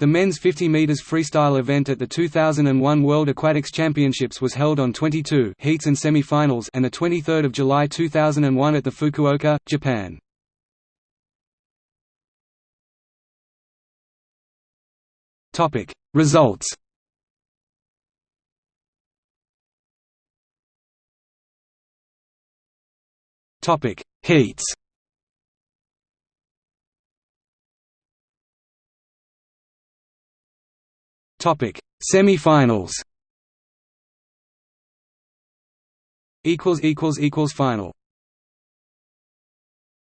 The men's 50 meters freestyle event at the 2001 World Aquatics Championships was held on 22 heats and semi-finals and the 23rd of July 2001 at the Fukuoka, Japan. Topic Results Topic Heats Topic Semi-finals. Equals equals equals final